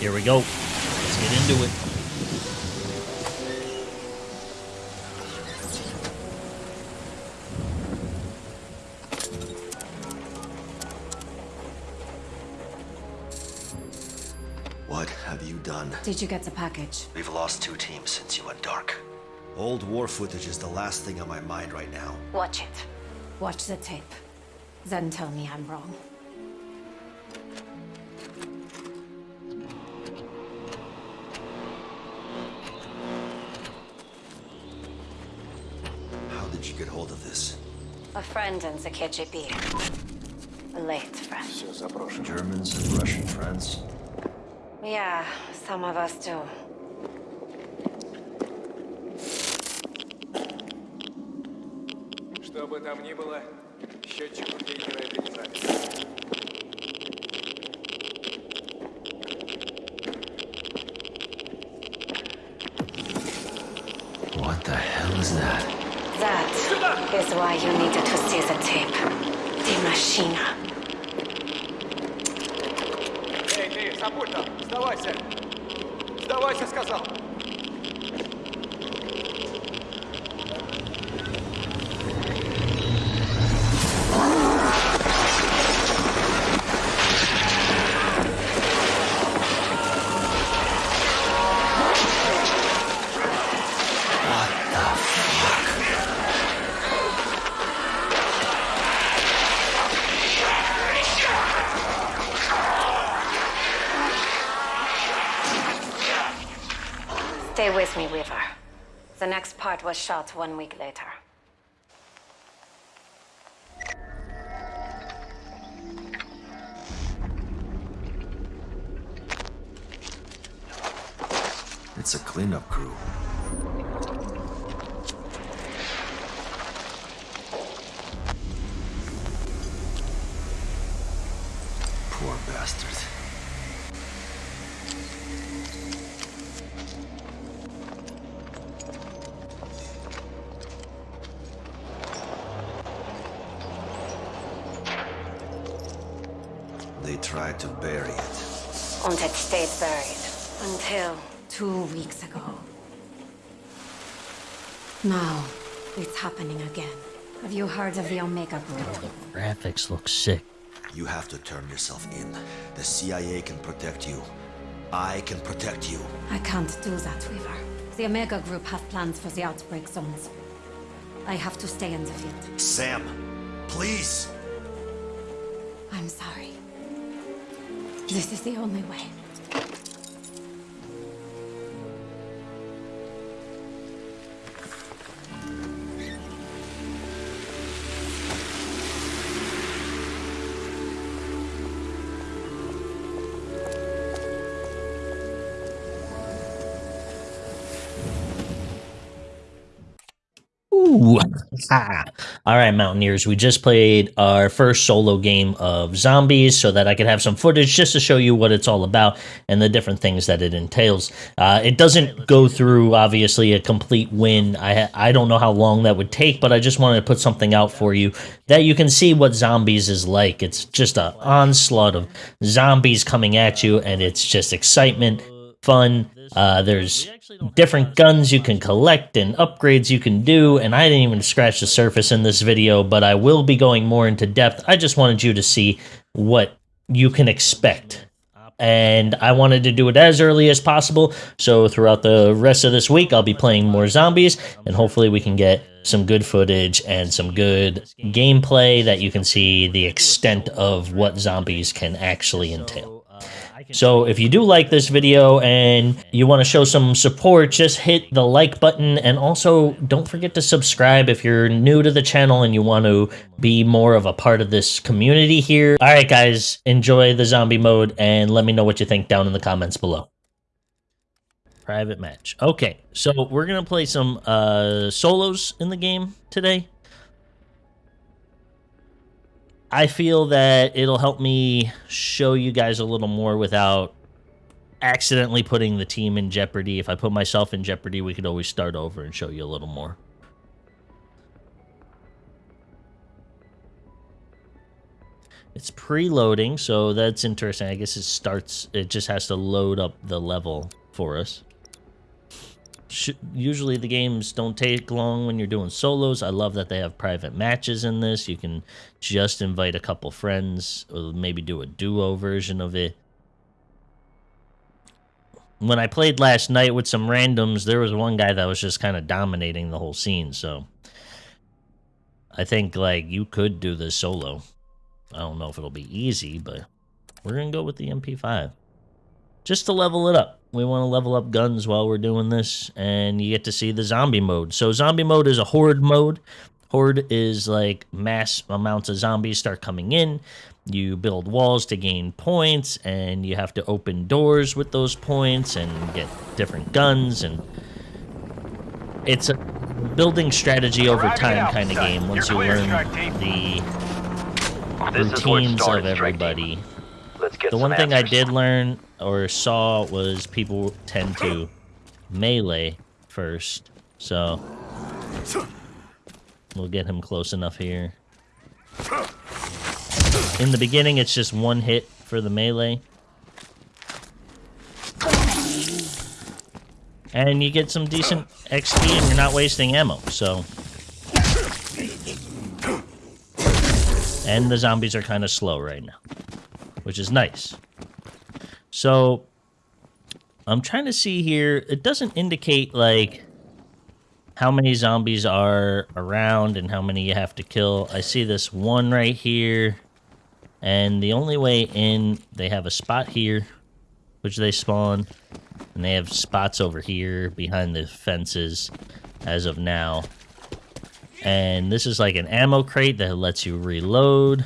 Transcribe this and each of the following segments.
Here we go. Let's get into it. What have you done? Did you get the package? We've lost two teams since you went dark. Old war footage is the last thing on my mind right now. Watch it. Watch the tape. Then tell me I'm wrong. The KGB. A late friend. Germans and Russian friends? Yeah, some of us do. Что бы там ни было, счетчик у why you needed to see the tape. The machine. Эй, ты, Сапульта, сдавайся! Сдавайся, сказал! Was shot one week later. It's a cleanup crew. Tried to bury it. And it stayed buried. Until two weeks ago. Now, it's happening again. Have you heard of the Omega Group? The Graphics look sick. You have to turn yourself in. The CIA can protect you. I can protect you. I can't do that, Weaver. The Omega Group have plans for the outbreak zones. I have to stay in the field. Sam, please. I'm sorry. This is the only way. All right, Mountaineers. We just played our first solo game of zombies so that I could have some footage just to show you what it's all about and the different things that it entails. Uh, it doesn't go through, obviously, a complete win. I, I don't know how long that would take, but I just wanted to put something out for you that you can see what zombies is like. It's just an onslaught of zombies coming at you, and it's just excitement, fun. Uh, there's different guns you can collect and upgrades you can do, and I didn't even scratch the surface in this video, but I will be going more into depth. I just wanted you to see what you can expect. And I wanted to do it as early as possible, so throughout the rest of this week, I'll be playing more zombies, and hopefully, we can get some good footage and some good gameplay that you can see the extent of what zombies can actually entail. So if you do like this video and you want to show some support, just hit the like button and also don't forget to subscribe if you're new to the channel and you want to be more of a part of this community here. All right, guys, enjoy the zombie mode and let me know what you think down in the comments below. Private match. Okay, so we're going to play some uh, solos in the game today. I feel that it'll help me show you guys a little more without accidentally putting the team in jeopardy. If I put myself in jeopardy, we could always start over and show you a little more. It's preloading, so that's interesting. I guess it starts, it just has to load up the level for us. Usually the games don't take long when you're doing solos. I love that they have private matches in this. You can just invite a couple friends, or maybe do a duo version of it. When I played last night with some randoms, there was one guy that was just kind of dominating the whole scene, so... I think, like, you could do this solo. I don't know if it'll be easy, but we're going to go with the MP5. Just to level it up. We want to level up guns while we're doing this, and you get to see the zombie mode. So zombie mode is a horde mode. Horde is like mass amounts of zombies start coming in. You build walls to gain points, and you have to open doors with those points and get different guns. And it's a building strategy over time kind of game once you learn the routines of everybody. The one thing I did learn or saw was people tend to melee first, so we'll get him close enough here. In the beginning, it's just one hit for the melee. And you get some decent XP and you're not wasting ammo, so... And the zombies are kind of slow right now, which is nice. So, I'm trying to see here. It doesn't indicate, like, how many zombies are around and how many you have to kill. I see this one right here. And the only way in, they have a spot here, which they spawn. And they have spots over here behind the fences as of now. And this is like an ammo crate that lets you reload.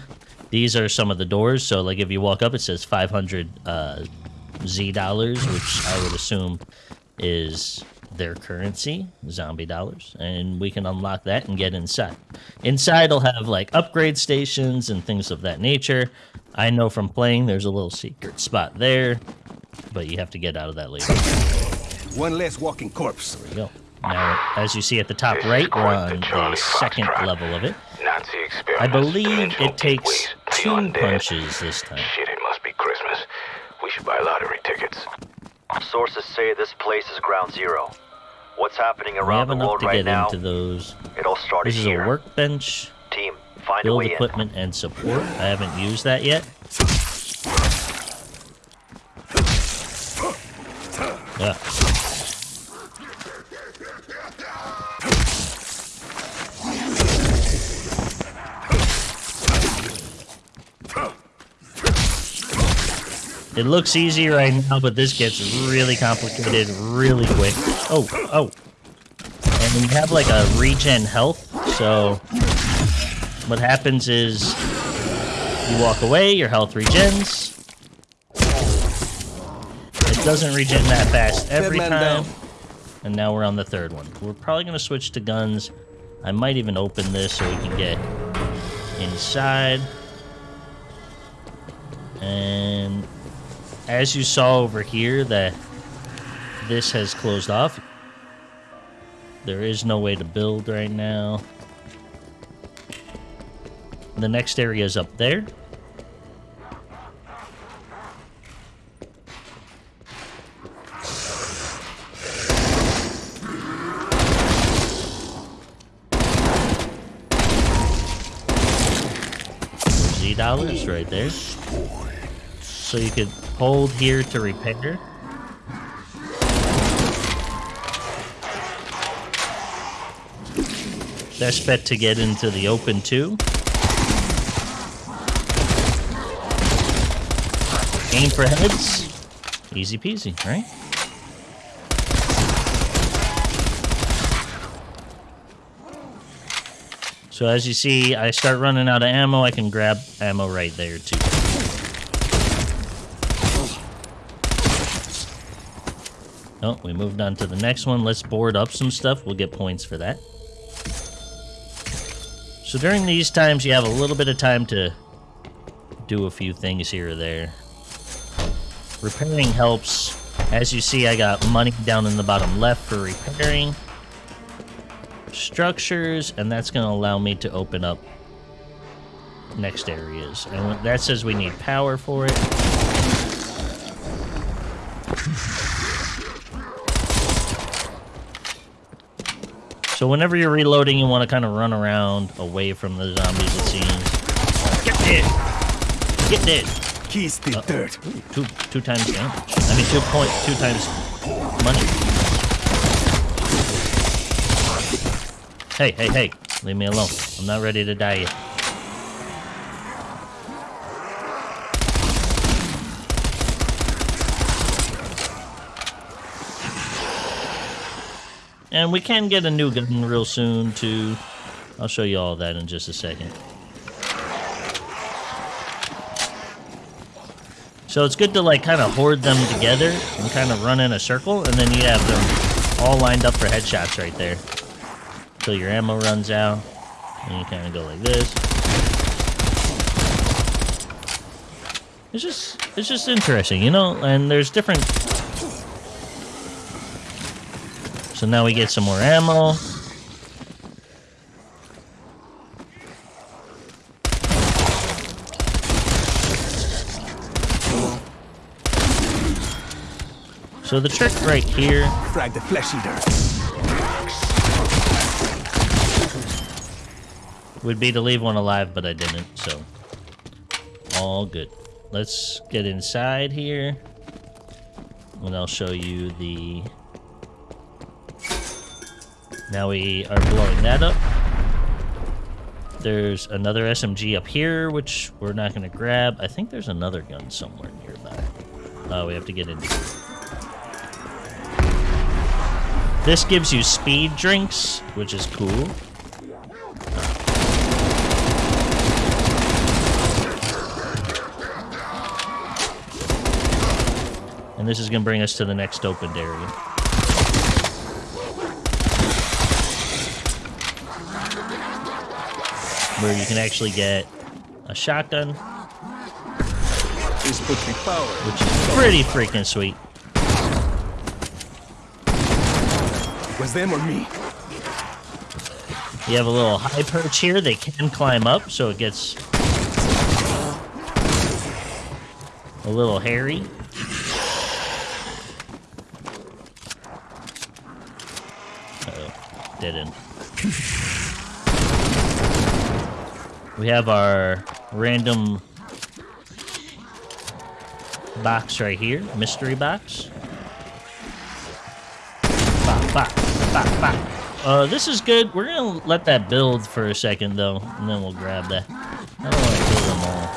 These are some of the doors. So like if you walk up, it says 500 uh, Z dollars, which I would assume is their currency, zombie dollars, and we can unlock that and get inside. Inside will have like upgrade stations and things of that nature. I know from playing there's a little secret spot there, but you have to get out of that later. One less walking corpse. There we go. Now, as you see at the top right, we're on the second level of it. I believe it takes gateways, the two punches this time. Shit, it must be Christmas. We should buy lottery tickets. Sources say this place is ground zero. What's happening around have the enough world to right get now, into those. it all started This is here. a workbench, Team, find a build way in. equipment, and support. I haven't used that yet. Yeah. It looks easy right now, but this gets really complicated really quick. Oh, oh. And you have like a regen health, so what happens is you walk away, your health regens. It doesn't regen that fast every time. And now we're on the third one. We're probably going to switch to guns. I might even open this so we can get inside. And as you saw over here that this has closed off. There is no way to build right now. The next area is up there. Z dollars right there. So you could hold here to repair. Dash bet to get into the open too. Aim for heads. Easy peasy, right? So as you see, I start running out of ammo, I can grab ammo right there too. Oh, we moved on to the next one. Let's board up some stuff. We'll get points for that. So during these times, you have a little bit of time to do a few things here or there. Repairing helps. As you see, I got money down in the bottom left for repairing structures, and that's going to allow me to open up next areas. And that says we need power for it. So whenever you're reloading, you want to kind of run around away from the zombies, it seems. Get dead! Get dead! Keys still dirt. Two two times damage. I mean two point two times money. Hey, hey, hey. Leave me alone. I'm not ready to die yet. And we can get a new gun real soon too. I'll show you all that in just a second. So it's good to like kind of hoard them together and kind of run in a circle, and then you have them all lined up for headshots right there. Till your ammo runs out, and you kind of go like this. It's just, it's just interesting, you know. And there's different. So now we get some more ammo. So the trick right here Frag the flesh eater. would be to leave one alive, but I didn't, so all good. Let's get inside here, and I'll show you the. Now we are blowing that up. There's another SMG up here, which we're not going to grab. I think there's another gun somewhere nearby. Oh, we have to get in. This gives you speed drinks, which is cool. And this is going to bring us to the next opened area. Where you can actually get a shotgun, This puts power. which is pretty freaking sweet. Was them or me? You have a little high perch here. They can climb up, so it gets a little hairy. Uh-oh. Dead end. We have our random box right here. Mystery box. Uh, this is good. We're gonna let that build for a second, though, and then we'll grab that. I don't want to kill them all.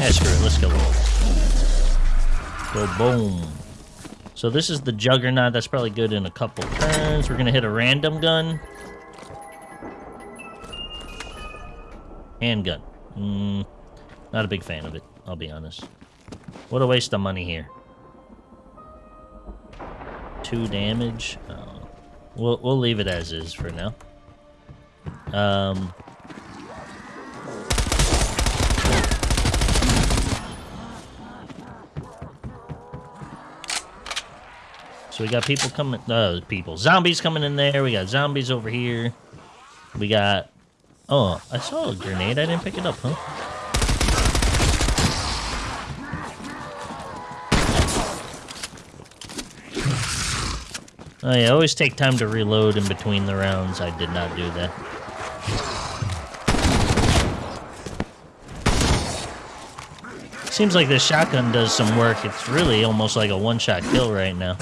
Yeah, screw it. Let's go. Go boom. So this is the Juggernaut. That's probably good in a couple turns. We're gonna hit a random gun. Handgun. Mm, not a big fan of it. I'll be honest. What a waste of money here. Two damage. Oh. We'll we'll leave it as is for now. Um. So we got people coming. Uh, people, zombies coming in there. We got zombies over here. We got. Oh, I saw a grenade. I didn't pick it up, huh? Oh yeah, always take time to reload in between the rounds. I did not do that. Seems like this shotgun does some work. It's really almost like a one-shot kill right now.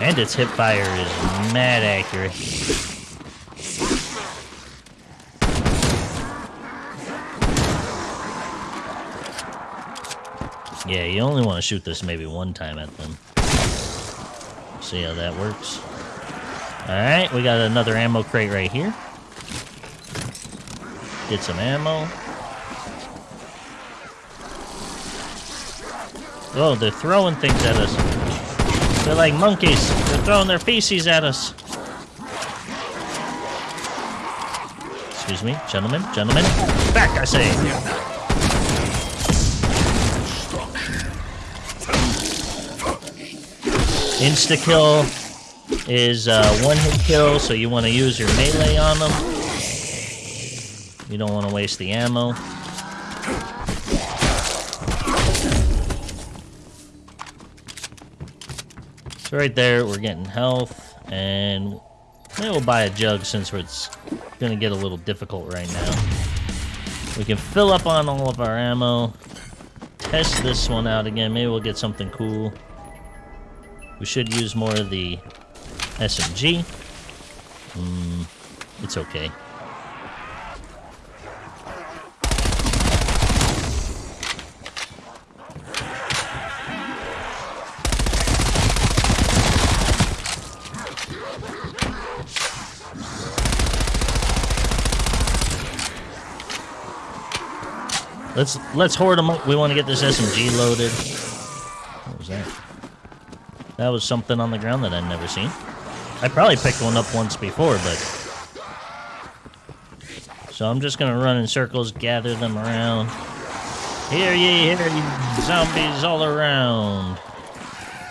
And its hip fire is mad accurate. Yeah, you only want to shoot this maybe one time at them. See how that works. Alright, we got another ammo crate right here. Get some ammo. Oh, they're throwing things at us. They're like monkeys. They're throwing their feces at us. Excuse me, gentlemen, gentlemen. Back, I say. Insta kill. is uh, one hit kill, so you want to use your melee on them. You don't want to waste the ammo. So right there, we're getting health, and maybe we'll buy a jug since it's going to get a little difficult right now. We can fill up on all of our ammo. Test this one out again. Maybe we'll get something cool. We should use more of the SMG. Mm, it's okay. Let's let's hoard them up. We want to get this SMG loaded. What was that? That was something on the ground that I'd never seen. I probably picked one up once before, but... So I'm just gonna run in circles, gather them around. Here ye, here ye, zombies all around.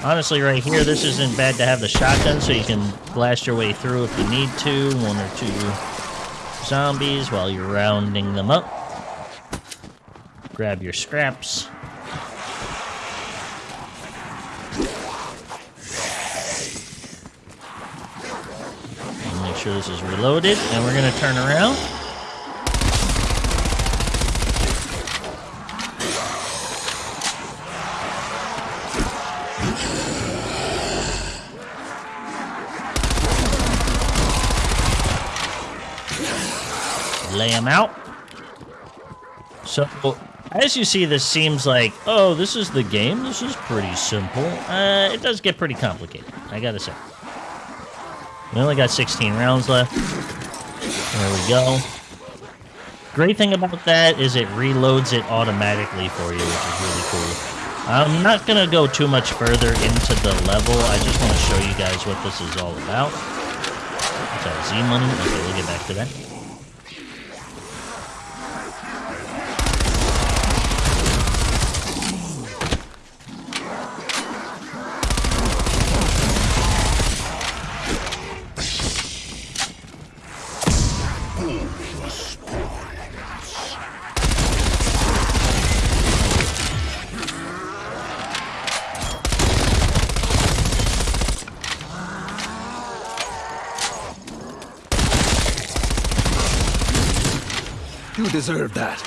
Honestly, right here, this isn't bad to have the shotgun, so you can blast your way through if you need to. One or two zombies while you're rounding them up. Grab your scraps. Make sure this is reloaded, and we're gonna turn around. Lay them out. So, as you see, this seems like, oh, this is the game. This is pretty simple. Uh, it does get pretty complicated, I gotta say. We only got 16 rounds left. There we go. Great thing about that is it reloads it automatically for you, which is really cool. I'm not gonna go too much further into the level. I just want to show you guys what this is all about. Z money? Okay, we'll get back to that. Deserve that.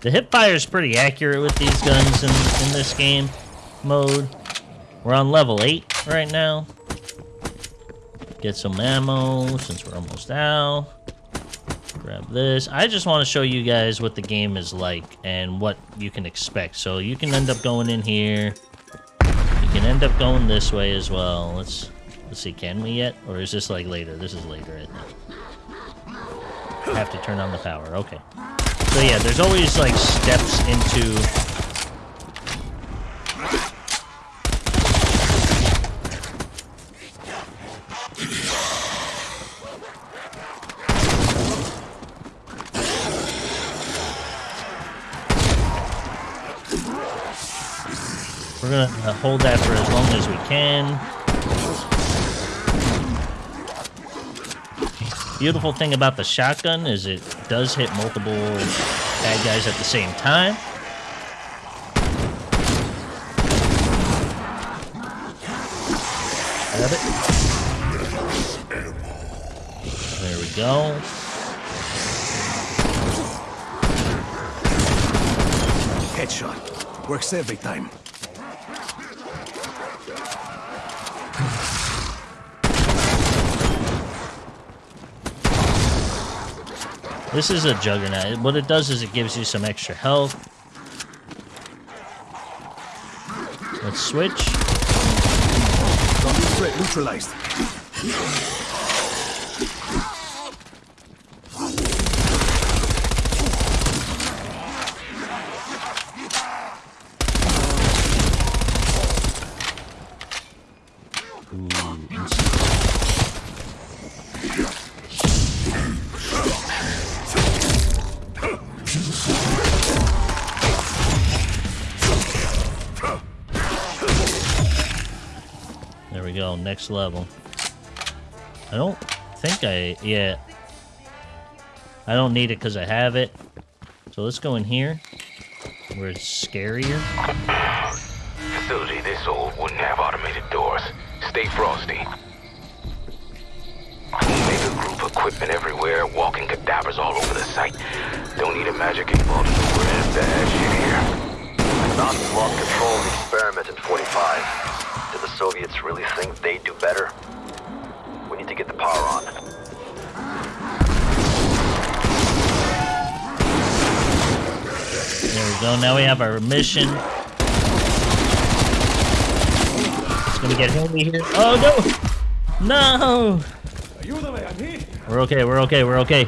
The hip fire is pretty accurate with these guns in, in this game mode. We're on level 8 right now. Get some ammo since we're almost out. Grab this. I just want to show you guys what the game is like and what you can expect. So you can end up going in here. You can end up going this way as well. Let's let's see, can we yet? Or is this like later? This is later, I think. I Have to turn on the power. Okay. So yeah, there's always like steps into We're gonna uh, hold that for as long as we can. Beautiful thing about the shotgun is it does hit multiple bad guys at the same time. Grab it. There we go. Headshot. Works every time. This is a juggernaut. What it does is it gives you some extra health. Let's switch. Threat neutralized. Next level. I don't think I... Yeah. I don't need it because I have it. So let's go in here. Where it's scarier. Facility this old wouldn't have automated doors. Stay frosty. Omega Group equipment everywhere, walking cadavers all over the site. Don't need a magic eight ball to know shit here. Nazis lost control experiment in 45. Do Soviets really think they do better? We need to get the power on. There we go. Now we have our mission. It's gonna get heavy here. Oh no! No! Ayúdame, I'm here. We're okay, we're okay, we're okay.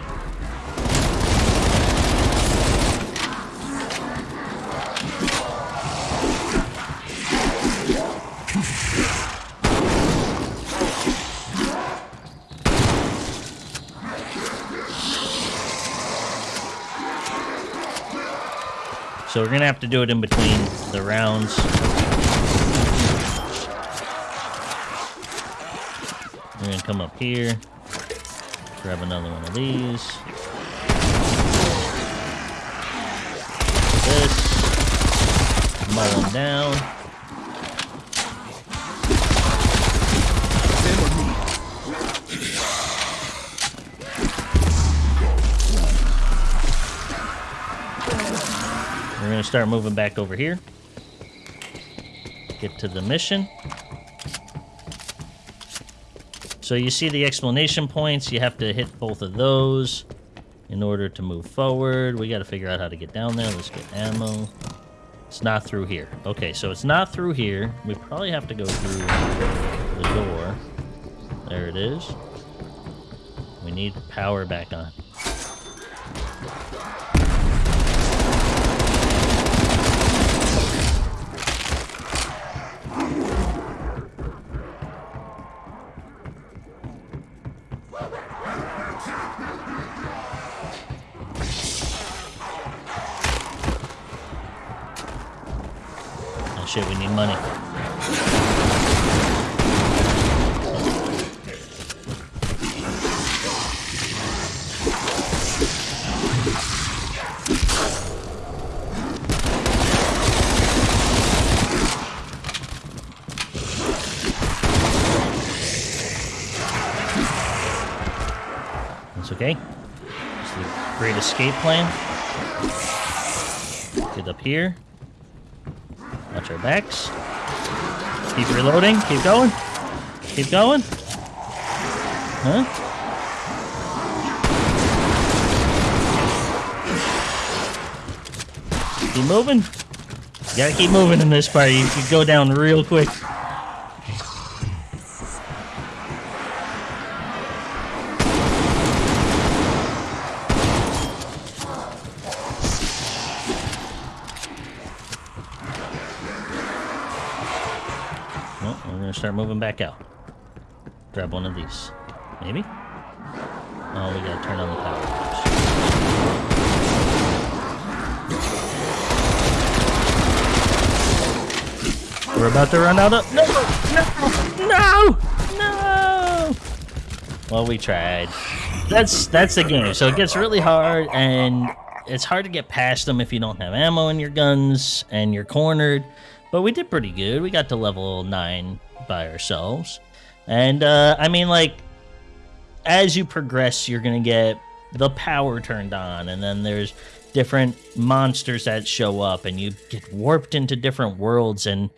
So we're gonna have to do it in between the rounds. We're gonna come up here, grab another one of these. This. Mow them down. Start moving back over here. Get to the mission. So you see the explanation points. You have to hit both of those in order to move forward. We got to figure out how to get down there. Let's get ammo. It's not through here. Okay, so it's not through here. We probably have to go through the door. There it is. We need power back on. Escape plan. Get up here. Watch our backs. Keep reloading. Keep going. Keep going. Huh? Keep moving. You gotta keep moving in this part. You could go down real quick. Start moving back out. Grab one of these. Maybe? Oh, we gotta turn on the power. We're about to run out of. No! No! No! No! Well, we tried. That's that's the game. So it gets really hard, and it's hard to get past them if you don't have ammo in your guns and you're cornered. But we did pretty good. We got to level nine by ourselves, and uh, I mean, like, as you progress, you're gonna get the power turned on, and then there's different monsters that show up, and you get warped into different worlds. And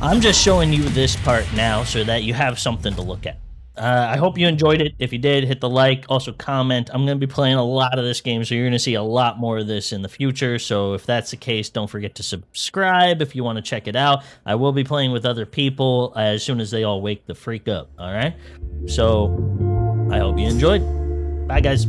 I'm just showing you this part now so that you have something to look at. Uh, I hope you enjoyed it. If you did, hit the like. Also, comment. I'm going to be playing a lot of this game, so you're going to see a lot more of this in the future. So, if that's the case, don't forget to subscribe if you want to check it out. I will be playing with other people as soon as they all wake the freak up. All right. So, I hope you enjoyed. Bye, guys.